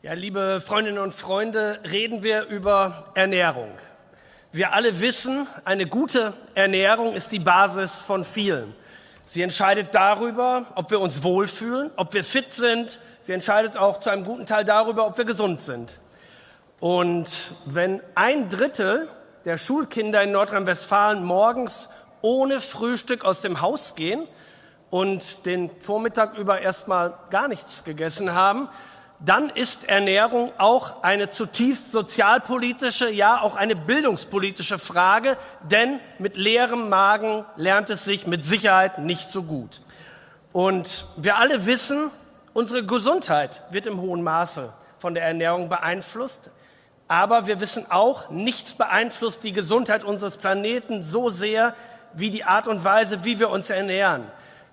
Ja, liebe Freundinnen und Freunde, reden wir über Ernährung. Wir alle wissen, eine gute Ernährung ist die Basis von vielen. Sie entscheidet darüber, ob wir uns wohlfühlen, ob wir fit sind. Sie entscheidet auch zu einem guten Teil darüber, ob wir gesund sind. Und wenn ein Drittel der Schulkinder in Nordrhein-Westfalen morgens ohne Frühstück aus dem Haus gehen und den Vormittag über erstmal gar nichts gegessen haben, dann ist Ernährung auch eine zutiefst sozialpolitische, ja auch eine bildungspolitische Frage, denn mit leerem Magen lernt es sich mit Sicherheit nicht so gut. Und wir alle wissen, unsere Gesundheit wird im hohen Maße von der Ernährung beeinflusst. Aber wir wissen auch, nichts beeinflusst die Gesundheit unseres Planeten so sehr wie die Art und Weise, wie wir uns ernähren.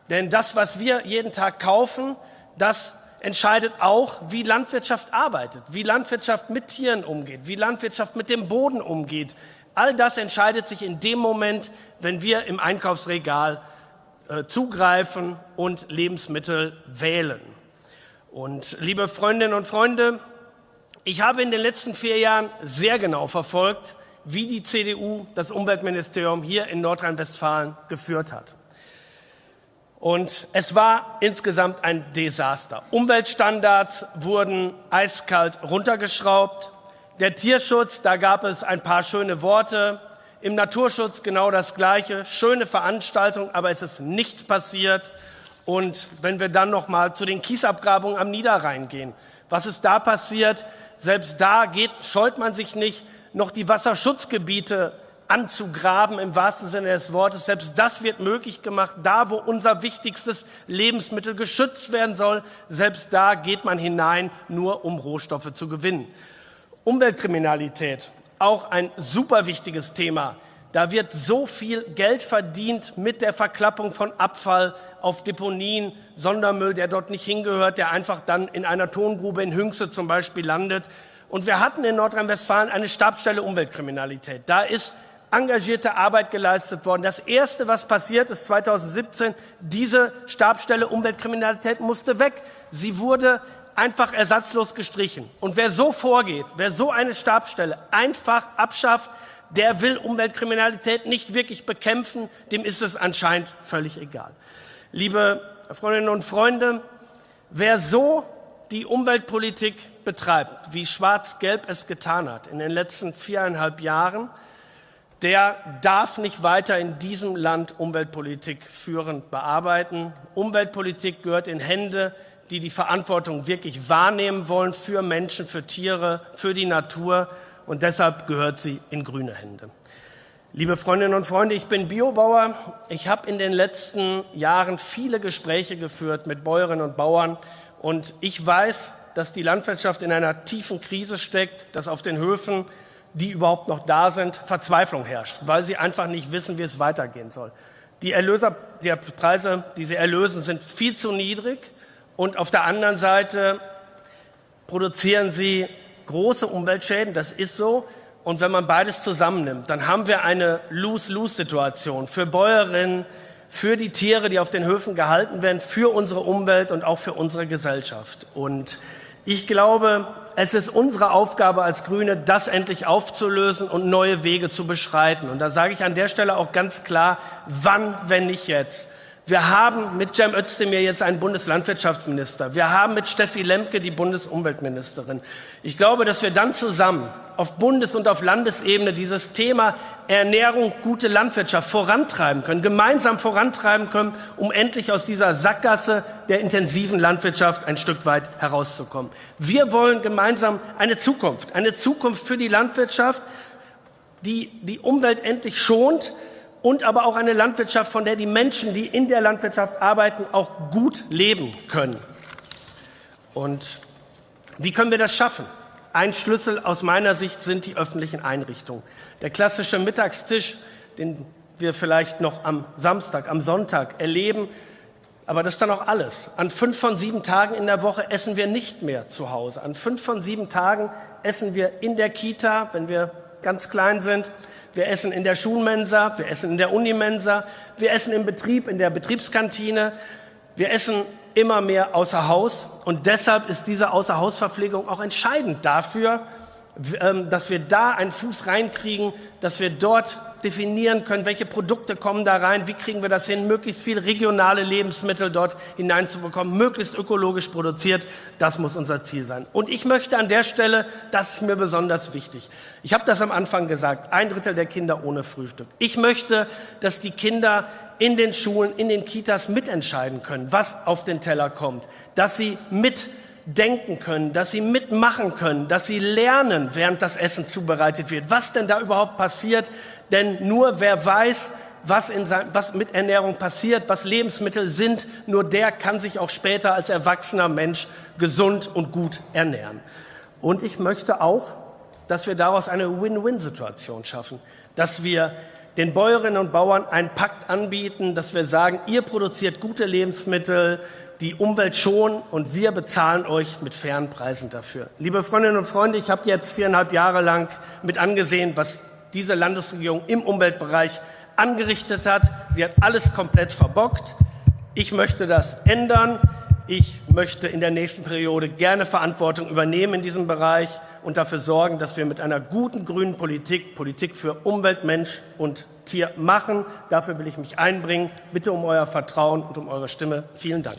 Denn das, was wir jeden Tag kaufen, das entscheidet auch, wie Landwirtschaft arbeitet, wie Landwirtschaft mit Tieren umgeht, wie Landwirtschaft mit dem Boden umgeht. All das entscheidet sich in dem Moment, wenn wir im Einkaufsregal äh, zugreifen und Lebensmittel wählen. Und liebe Freundinnen und Freunde, ich habe in den letzten vier Jahren sehr genau verfolgt, wie die CDU das Umweltministerium hier in Nordrhein-Westfalen geführt hat. Und es war insgesamt ein Desaster. Umweltstandards wurden eiskalt runtergeschraubt. Der Tierschutz, da gab es ein paar schöne Worte. Im Naturschutz genau das Gleiche. Schöne Veranstaltung, aber es ist nichts passiert. Und wenn wir dann noch mal zu den Kiesabgrabungen am Niederrhein gehen, was ist da passiert? Selbst da geht, scheut man sich nicht, noch die Wasserschutzgebiete anzugraben im wahrsten Sinne des Wortes. Selbst das wird möglich gemacht, da wo unser wichtigstes Lebensmittel geschützt werden soll. Selbst da geht man hinein, nur um Rohstoffe zu gewinnen. Umweltkriminalität, auch ein super wichtiges Thema. Da wird so viel Geld verdient mit der Verklappung von Abfall auf Deponien, Sondermüll, der dort nicht hingehört, der einfach dann in einer Tongrube in Hünxe zum Beispiel landet. Und wir hatten in Nordrhein-Westfalen eine Stabsstelle Umweltkriminalität. Da ist engagierte Arbeit geleistet worden. Das Erste, was passiert ist 2017, diese Stabstelle Umweltkriminalität musste weg. Sie wurde einfach ersatzlos gestrichen. Und wer so vorgeht, wer so eine Stabstelle einfach abschafft, der will Umweltkriminalität nicht wirklich bekämpfen, dem ist es anscheinend völlig egal. Liebe Freundinnen und Freunde, wer so die Umweltpolitik betreibt, wie Schwarz-Gelb es getan hat in den letzten viereinhalb Jahren, der darf nicht weiter in diesem Land Umweltpolitik führend bearbeiten. Umweltpolitik gehört in Hände, die die Verantwortung wirklich wahrnehmen wollen für Menschen, für Tiere, für die Natur. Und deshalb gehört sie in grüne Hände. Liebe Freundinnen und Freunde, ich bin Biobauer. Ich habe in den letzten Jahren viele Gespräche geführt mit Bäuerinnen und Bauern. Und ich weiß, dass die Landwirtschaft in einer tiefen Krise steckt, dass auf den Höfen die überhaupt noch da sind, Verzweiflung herrscht, weil sie einfach nicht wissen, wie es weitergehen soll. Die Erlöser, die Preise, die sie erlösen, sind viel zu niedrig und auf der anderen Seite produzieren sie große Umweltschäden. Das ist so. Und wenn man beides zusammennimmt, dann haben wir eine Lose-Lose-Situation für Bäuerinnen, für die Tiere, die auf den Höfen gehalten werden, für unsere Umwelt und auch für unsere Gesellschaft. Und ich glaube, es ist unsere Aufgabe als Grüne, das endlich aufzulösen und neue Wege zu beschreiten. Und da sage ich an der Stelle auch ganz klar, wann, wenn nicht jetzt. Wir haben mit Cem Özdemir jetzt einen Bundeslandwirtschaftsminister. Wir haben mit Steffi Lemke die Bundesumweltministerin. Ich glaube, dass wir dann zusammen auf Bundes- und auf Landesebene dieses Thema Ernährung, gute Landwirtschaft vorantreiben können, gemeinsam vorantreiben können, um endlich aus dieser Sackgasse der intensiven Landwirtschaft ein Stück weit herauszukommen. Wir wollen gemeinsam eine Zukunft, eine Zukunft für die Landwirtschaft, die die Umwelt endlich schont, und aber auch eine Landwirtschaft, von der die Menschen, die in der Landwirtschaft arbeiten, auch gut leben können. Und wie können wir das schaffen? Ein Schlüssel aus meiner Sicht sind die öffentlichen Einrichtungen. Der klassische Mittagstisch, den wir vielleicht noch am Samstag, am Sonntag erleben, aber das ist dann auch alles. An fünf von sieben Tagen in der Woche essen wir nicht mehr zu Hause. An fünf von sieben Tagen essen wir in der Kita, wenn wir ganz klein sind wir essen in der Schulmensa, wir essen in der Unimensa, wir essen im Betrieb, in der Betriebskantine, wir essen immer mehr außer Haus. Und deshalb ist diese Außerhausverpflegung auch entscheidend dafür, ähm, dass wir da einen Fuß reinkriegen, dass wir dort definieren können, welche Produkte kommen da rein, wie kriegen wir das hin, möglichst viel regionale Lebensmittel dort hineinzubekommen, möglichst ökologisch produziert. Das muss unser Ziel sein. Und ich möchte an der Stelle, das ist mir besonders wichtig. Ich habe das am Anfang gesagt, ein Drittel der Kinder ohne Frühstück. Ich möchte, dass die Kinder in den Schulen, in den Kitas mitentscheiden können, was auf den Teller kommt, dass sie mit denken können, dass sie mitmachen können, dass sie lernen, während das Essen zubereitet wird, was denn da überhaupt passiert. Denn nur wer weiß, was, in sein, was mit Ernährung passiert, was Lebensmittel sind, nur der kann sich auch später als erwachsener Mensch gesund und gut ernähren. Und ich möchte auch, dass wir daraus eine Win-Win-Situation schaffen, dass wir den Bäuerinnen und Bauern einen Pakt anbieten, dass wir sagen, ihr produziert gute Lebensmittel, die Umwelt schonen und wir bezahlen euch mit fairen Preisen dafür. Liebe Freundinnen und Freunde, ich habe jetzt viereinhalb Jahre lang mit angesehen, was diese Landesregierung im Umweltbereich angerichtet hat. Sie hat alles komplett verbockt. Ich möchte das ändern. Ich möchte in der nächsten Periode gerne Verantwortung übernehmen in diesem Bereich und dafür sorgen, dass wir mit einer guten grünen Politik Politik für Umwelt, Mensch und Tier machen. Dafür will ich mich einbringen. Bitte um euer Vertrauen und um eure Stimme. Vielen Dank.